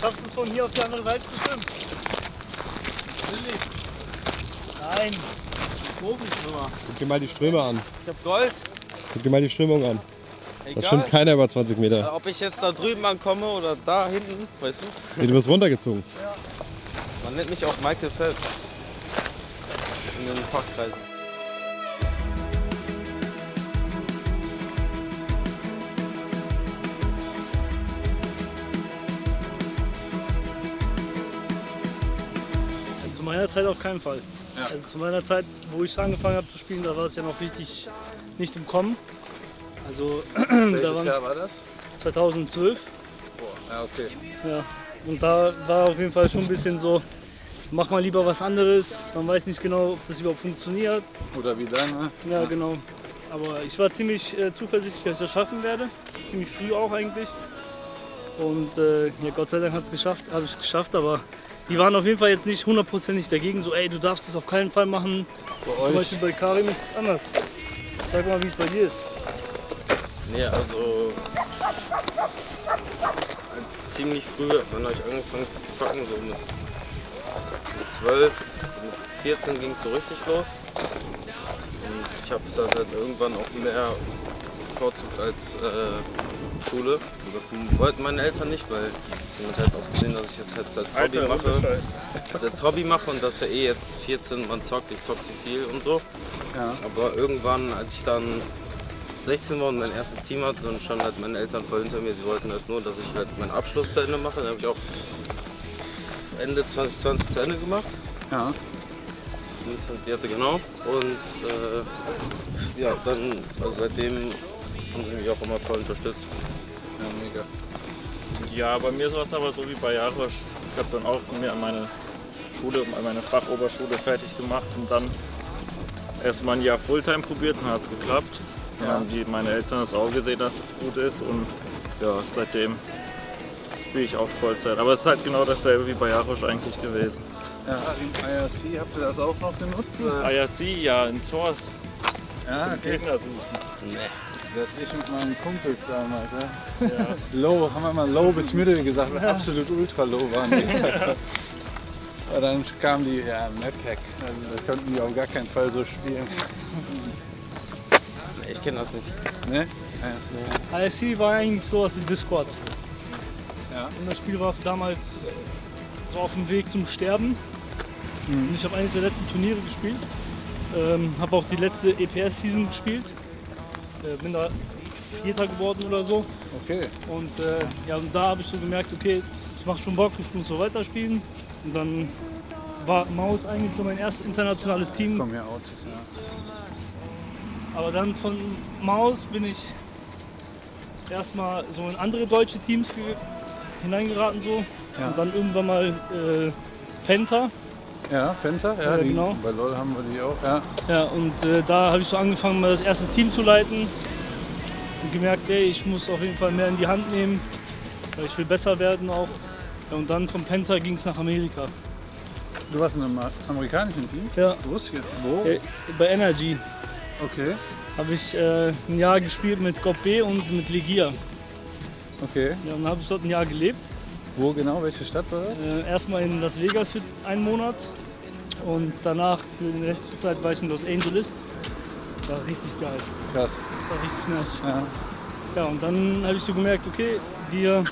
Schaffst du es von hier auf die andere Seite zu schwimmen? Nein. Profischwimmer. Guck dir mal die Ströme an. Ich hab Gold. Guck dir mal die Strömung an. Da Egal. schwimmt keiner über 20 Äh, Meter. Ob ich jetzt da drüben ankomme oder da hinten, weißt du? Nee, du wirst runtergezogen. Man nennt mich auch Michael Phelps. In den Fachkreisen. Meiner Zeit auf keinen Fall. Ja. Also zu meiner Zeit, wo ich angefangen habe zu spielen, da war es ja noch richtig nicht im Kommen. Also da Welches waren Jahr war das? 2012. Boah, ja, okay. Ja. Und da war auf jeden Fall schon ein bisschen so, mach mal lieber was anderes. Man weiß nicht genau, ob das überhaupt funktioniert. Oder wie lange? Ja, genau. Aber ich war ziemlich äh, zuversichtlich, dass ich das schaffen werde. Ziemlich früh auch eigentlich. Und äh, ja, Gott sei Dank hat es geschafft, habe ich es geschafft. Aber die waren auf jeden Fall jetzt nicht hundertprozentig dagegen. So, ey, du darfst es auf keinen Fall machen. Zum Beispiel bei Karim ist es anders. Sag mal, wie es bei dir ist. Nee, also als ziemlich früh, wann habe ich angefangen zu zocken, so mit, mit 12, mit 14 ging es so richtig los. Und ich habe es dann halt irgendwann auch mehr bevorzugt als äh, Schule. Und das wollten meine Eltern nicht, weil sie haben halt auch gesehen, dass ich es halt als Hobby mache. Das als Hobby mache und dass er eh jetzt 14, man zockt, ich zock zu viel und so. Ja. Aber irgendwann, als ich dann 16 war und mein erstes Team hatte, dann standen halt meine Eltern voll hinter mir. Sie wollten halt nur, dass ich halt meinen Abschluss zu Ende mache. Dann habe ich auch Ende 2020 zu Ende gemacht. Ja. 25. genau. Und äh, ja, dann, also seitdem haben sie mich auch immer voll unterstützt. Ja, mega. Ja, bei mir war es aber so wie bei Jarosch. Ich habe dann auch mir an meine Schule, an meine Fachoberschule fertig gemacht und dann erst mal ein Jahr Fulltime probiert und hat es geklappt. Dann Ja. haben die, meine Eltern das auch gesehen, dass es gut ist und ja, seitdem spiele ich auch Vollzeit. Aber es ist halt genau dasselbe wie bei Jarosch eigentlich gewesen. Ja, im IRC habt ihr das auch noch genutzt? oder? IRC, ja, in Source, Ja, okay. Gegner suchen. Das ich mit meinen Kumpels damals. Ja. Low, haben wir mal Low bis Mittel gesagt, weil absolut ultra low waren die. Aber dann kam die, ja, Madhack. Also da konnten die auf gar keinen Fall so spielen. Nee, Ich kenne das nicht. Ne? Ja. ISC war eigentlich sowas wie Discord. Ja. Und das Spiel war damals so auf dem Weg zum Sterben. Und ich habe eines der letzten Turniere gespielt. Ähm, habe auch die letzte EPS-Season gespielt. Äh, bin da Vierter geworden oder so. Okay. Und äh, ja, und da habe ich so gemerkt, okay, es macht schon Bock, ich muss so weiterspielen. Und dann war Maus eigentlich so mein erstes internationales Team. Komm hier out. Ja. Aber dann von Maus bin ich erstmal so in andere deutsche Teams ge- hineingeraten so. Ja. Und dann irgendwann mal äh, Penta. Ja, Penta, ja, Ja, die, genau. bei LOL haben wir die auch. Ja. Ja, und äh, da habe ich so angefangen, mal das erste Team zu leiten. Und gemerkt, ey, ich muss auf jeden Fall mehr in die Hand nehmen, weil ich will besser werden auch. Ja, und dann von Penta ging es nach Amerika. Du warst in einem amerikanischen Team? Ja, Wo? ist hier? Wo? äh, bei Energy Okay, habe ich äh, ein Jahr gespielt mit Gop B und mit Legia. okay. Ja, und dann habe ich dort ein Jahr gelebt. Wo genau? Welche Stadt war das? Äh, erstmal in Las Vegas für einen Monat und danach für die restliche Zeit war ich in Los Angeles. War richtig geil. Krass. Das war richtig nice. Ja. Ja, und dann habe ich so gemerkt, okay, wir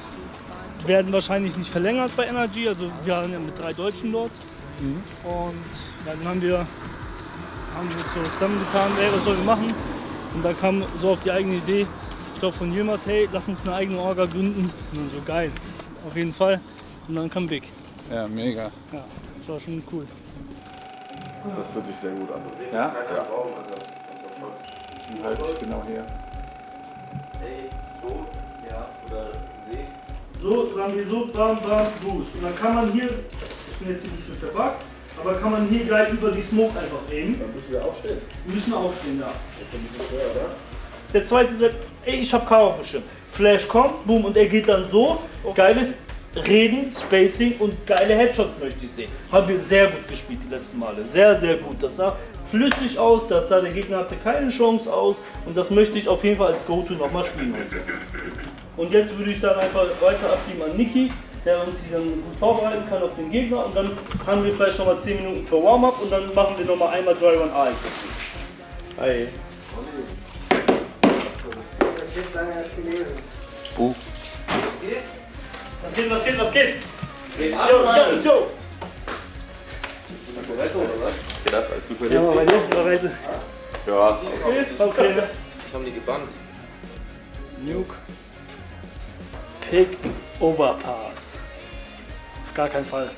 werden wahrscheinlich nicht verlängert bei Energy. Also wir waren ja mit drei Deutschen dort. Mhm. Und dann haben wir, haben wir so zusammengetan, ey, was sollen wir machen? Und da kam so auf die eigene Idee, ich glaube von Yilmaz, hey, lass uns eine eigene Orga gründen. Und dann so geil, auf jeden Fall. Und dann kam Big. ja, mega. Ja, das war schon cool. Das fühlt sich sehr gut an. Ja? Die halte ich genau hier. So, sagen wir so, bam, bam, boost. Und dann kann man hier, ich bin jetzt hier ein bisschen verbuggt, aber kann man hier gleich über die Smoke einfach aimen. Dann müssen wir aufstehen. Wir müssen aufstehen, ja. Das ist ein bisschen schwer, oder? Der zweite sagt, ey, ich hab K auf dem Schirm. Flash kommt, boom, und er geht dann so. Geiles Reden, Spacing und geile Headshots möchte ich sehen. Haben wir sehr gut gespielt die letzten Male. Sehr, sehr gut. Das sah flüssig aus, das sah der Gegner hatte keine Chance aus und das möchte ich auf jeden Fall als Go-To nochmal spielen. Und jetzt würde ich dann einfach weiter abgeben an Niki. der uns die dann gut vorbereiten kann auf den Gegner. Und dann haben wir vielleicht nochmal 10 Minuten für Warm-up und dann machen wir nochmal einmal Dry Run AX. Hi. Was geht, was geht, was geht? Jo, jo, jo. Geht ab, alles gut bei Ja, bei dir, Überweise. Ja. Okay, okay. Ich habe die gebannt. Nuke. Pick Overpass. Auf gar keinen Fall.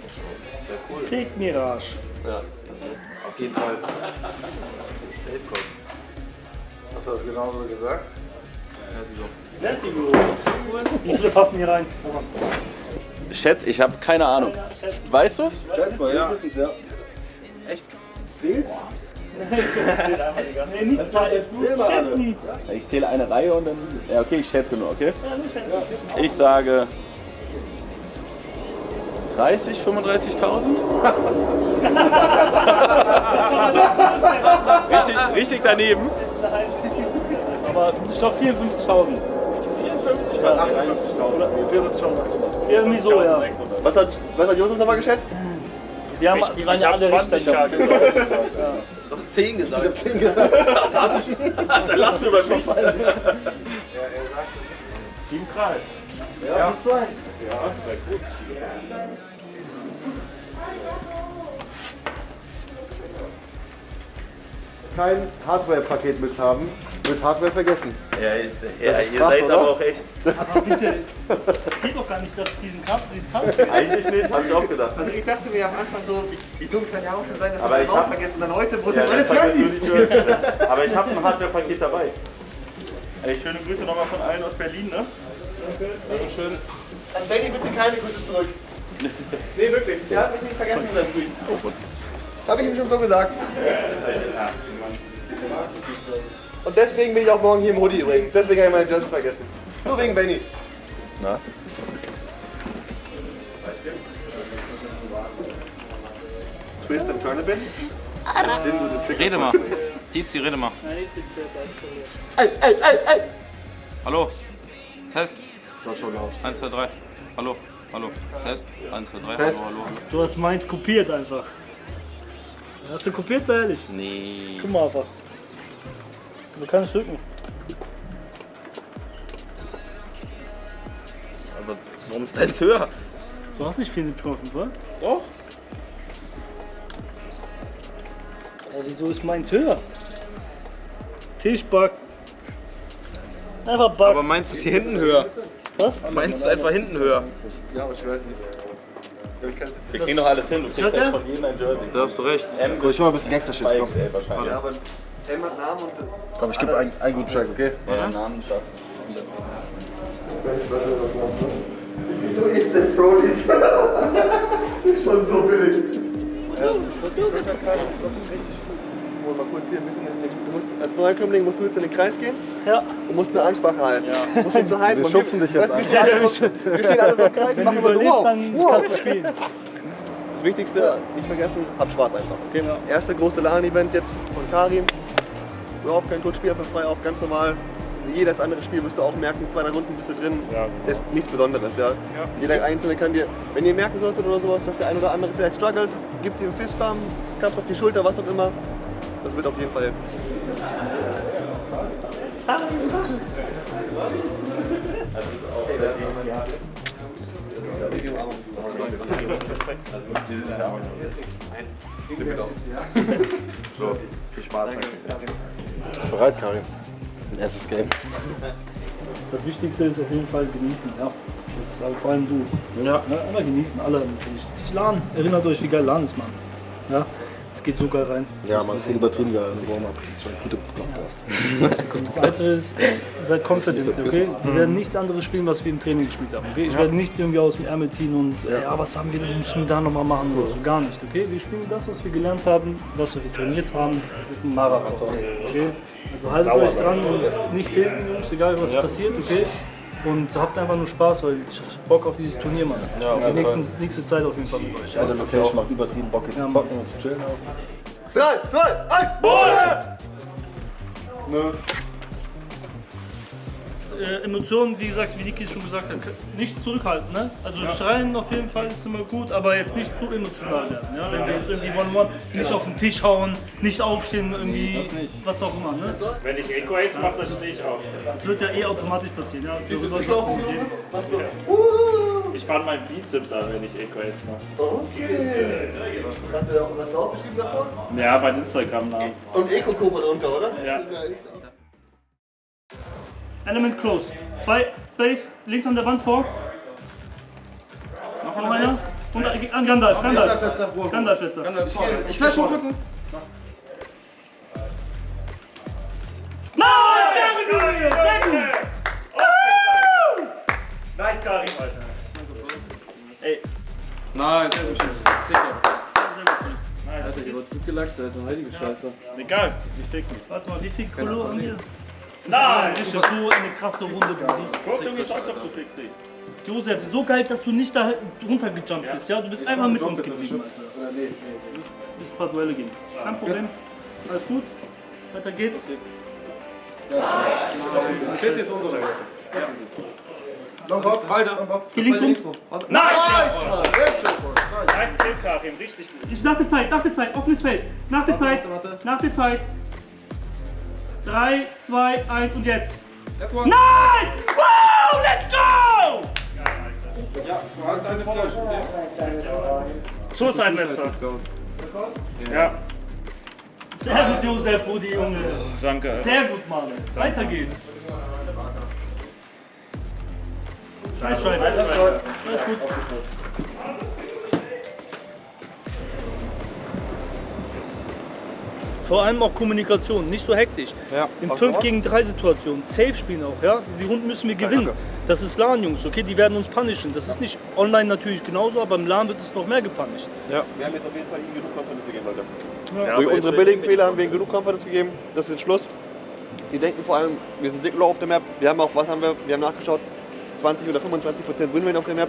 Sehr cool. Pick Mirage. Ja. Auf jeden Fall. Safe Call. Hast du das genauso gesagt? Vertigo. Wie viele passen hier rein? Chat, ich habe keine Ahnung. Weißt du's? Schätz mal, ja. Nee, nicht Zeit. Schätzen. Ich zähle eine Reihe und dann. Ja, okay, ich schätze nur, okay? Ich sage 30, 35.000. richtig, richtig daneben. Aber ich glaube 54.000. Irgendwie so, ja. Was hat, was hat Josef nochmal geschätzt? Die, haben, die waren ja alle Richter. Du hast 10 gesagt. Ich hab 10 gesagt. Lass über mich. Team Kreis. Kein Hardware-Paket mit haben, wird Hardware vergessen. Ja, Das ist krass, oder? echt. Aber bitte, es geht doch gar nicht, dass es diesen Kampf, dieses Kampf Eigentlich nicht, hab ich auch gedacht. Also ich dachte mir am Anfang so, wie, dumm kann ja auch schon sein, dass Aber wir ich das auch hab- vergessen. Dann heute, wo Ja, sind meine das Jerseys? Aber ich habe ein Hardware-Paket dabei. Ey, schöne Grüße nochmal von allen aus Berlin, ne? Dankeschön. An Benny bitte keine Grüße zurück. Nee, wirklich. Der hat mich nicht vergessen in seinem Tweet. Hab ich ihm schon so gesagt. Und deswegen bin ich auch morgen hier im Hoodie übrigens. Deswegen habe ich meine Jersey vergessen. Nur wegen Benny. Na? Twist and turn a bit. Rede mal. Tizi, rede mal. Ey, ey, ey, ey! Hallo. Test. Das war schon laut. 1, 2, 3. Hallo. Hallo. Test. 1, 2, 3. Test. Hallo, hallo, hallo. Du hast meins kopiert einfach. Hast du kopiert, sei ehrlich? Nee. Guck mal einfach. Du kannst drücken. Aber warum ist deins höher? Du hast nicht 74,5, oder? Doch. Aber wieso ist meins höher? Tischback. Einfach Back. Aber meins ist hier hinten höher. Was? Meins ist einfach hinten höher. Ja, aber ich weiß nicht. Ja, ich kann- Wir kriegen doch alles hin. Du kriegst halt von jedem ein Jersey. Da hast du recht. M Guck, ich mach mal ein bisschen Gangster-Shit. Ja, aber Hat Namen und. Komm, ich gebe einen, einen guten Track, okay? Ja, Namen schaffen. Wieso ist denn Brody? Schon so billig. Ja, Hol mal kurz hier ein bisschen. in den- Du musst, als Neuankömmling musst du jetzt in den Kreis gehen Ja. und musst eine Ansprache halten. Du musst ihn so halten. Wir schubsen dich jetzt weißt, du, wir stehen alle so- Wir stehen alle so im Kreis, Wenn machen du immer so wow, dann wow. kannst du spielen. Das Wichtigste, nicht vergessen, habt Spaß einfach. Okay? Erste große LAN-Event jetzt von Karim. Überhaupt kein Coach, spiel einfach frei auf, ganz normal. Jedes andere Spiel wirst du auch merken, zwei, drei Runden bist du drin. Ist nichts Besonderes, ja. Jeder Einzelne kann dir, wenn ihr merken solltet oder sowas, dass der ein oder andere vielleicht struggelt, gibt ihm einen Fistbump, Klaps auf die Schulter, was auch immer. Das wird auf jeden Fall helfen. So, viel Spaß. Bist du bereit, Karim? Ein erstes Game. Das Wichtigste ist auf jeden Fall genießen, ja. Das ist vor allem du. Ja. Ja, immer genießen, alle. LAN, erinnert euch, wie geil LAN ist, Mann. Ja, geht so geil rein. Ja, man, geht übertrieben geil. Warm-up. Schon ein guter. Und das Weitere ist, seid confident, okay? Wir werden nichts anderes spielen, was wir im Training gespielt haben, okay? Ich werde nichts irgendwie aus dem Ärmel ziehen und, äh, ja, was haben wir, müssen wir da nochmal machen oder so, gar nicht, okay? Wir spielen das, was wir gelernt haben, was wir trainiert haben. Es ist ein Marathon, okay? Also haltet euch dran und nicht hinten, Jungs, egal was passiert, okay? Und habt einfach nur Spaß, weil ich hab Bock auf dieses Turnier, Mann. Die nächsten, nächste Zeit auf jeden Fall mit euch. Eine Location macht übertrieben Bock, jetzt zu zocken und zu chillen. 3, 2, 1, äh, Emotionen, wie gesagt, wie Niki schon gesagt hat, nicht zurückhalten. Ne? Also schreien auf jeden Fall ist immer gut, aber jetzt nicht zu emotional werden. Ja? Wenn wir jetzt irgendwie One-One, nicht auf den Tisch hauen, nicht aufstehen, irgendwie, was auch immer. Ne? Wenn ich Eco Ace mache, dann stehe ich auf. Das wird ja eh automatisch passieren. Ja? Siehst du Darüber durchlaufen, sagt man nicht. Jose? Was so? Uh, Ich spanne meinen Bizeps an, wenn ich Ace mache. okay. Hast du da auch was draufgeschrieben davor? Ja, mein Instagram-Namen. Und Eco-Cobra drunter, oder? Ja. Element close. Zwei Base, links an der Wand vor. Noch einer. Und an Gandalf, Gandalf. Gandalf jetzt. Ich will schon gucken. Nein, sehr gut, sehr gut. Nice, Karim, Alter. Ey, Nein, sehr gut. Sicher. Alter, hier wird gut gelackt, Alter. Heilige Scheiße. egal, ich fick mich. Warte mal, wie viel Kolo haben wir? Nein! Das ist ja so eine krasse Runde. Guck, du gesagt, doch, du fickst dich. Josef, so geil, dass du nicht da runtergejumpt bist, ja? Du bist einfach mit uns geblieben, Alter. Du bist ein paar Duelle gehen. Kein Problem. Alles gut. Weiter geht's. Vierte ist unsere. Longbox. Longbox. Geh links rum. Nice! Nice. Nice. Nice Kill, Karim, richtig gut. Ich, nach der Zeit, nach der Zeit, offenes Feld. Nach der Zeit, warte, warte. nach der Zeit. 3, 2, 1 und jetzt. Nein! Wow, let's go! So ist ein letzter. Ja, Sehr gut, Josef, Rudi, Junge. danke. Sehr gut, Mann. Weiter geht's. Nice try, nice try. Alles gut. Vor allem auch Kommunikation, nicht so hektisch. Ja. In 5 gegen 3 Situationen, safe spielen auch, ja. Die Runden müssen wir gewinnen. Das ist LAN, Jungs, okay? Die werden uns punishen. Das ist nicht online natürlich genauso, aber im LAN wird es noch mehr gepunished. Wir haben jetzt auf jeden Fall ihnen genug Confidence gegeben, Leute. Ja, Durch unsere billigen Fehler haben wir ihnen genug Confidence gegeben. Das ist jetzt Schluss. Die denken vor allem, wir sind dick low auf der Map. Wir haben auch, was haben wir? Wir haben nachgeschaut, 20 oder 25 Prozent Winrate auf der Map.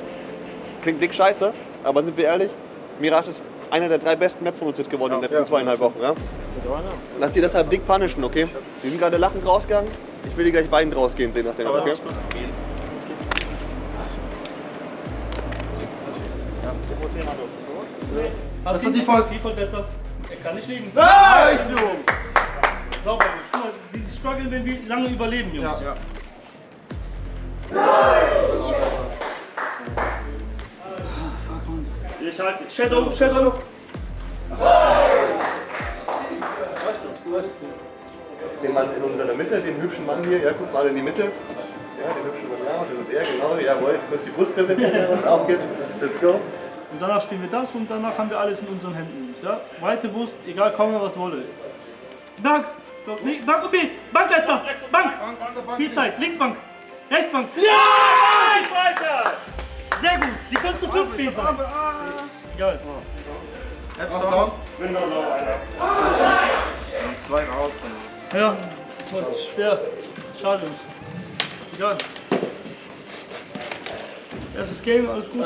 Klingt dick scheiße, aber sind wir ehrlich, Mirage ist einer der drei besten Maps von uns jetzt geworden in den letzten zweieinhalb Wochen. Ja? Lass die deshalb dick punishen, okay? Die sind gerade lachend rausgegangen. Ich will die gleich beiden rausgehen sehen nach dem, okay? Das ist die Voll- besser. Er kann nicht liegen. Nice, Jungs. Sauber. Guck mal, die strugglen, wenn wir lange überleben, Jungs. Ja. Ich halte dich. Shadow, Shadow. Den Mann in unserer Mitte, den hübschen Mann hier, ja, guck mal in die Mitte. Ja, den hübschen Mann, ja, das ist er, genau, jawohl, jetzt muss die Brust präsentieren, was auf geht's. Let's go. Und danach spielen wir das und danach haben wir alles in unseren Händen. Ja? Weite Brust, egal, komme was wolle. Bank! Nee, Bank B! Bank letzter! Bank! Viel Zeit, Linksbank! Rechtsbank! Ja! Weiter! Sehr gut! Die können zu fünf sein. Egal. Last down. Window low, Alter. Zwei raus. Ja, Gott, schwer. Schade. Egal. Erstes Game, alles gut.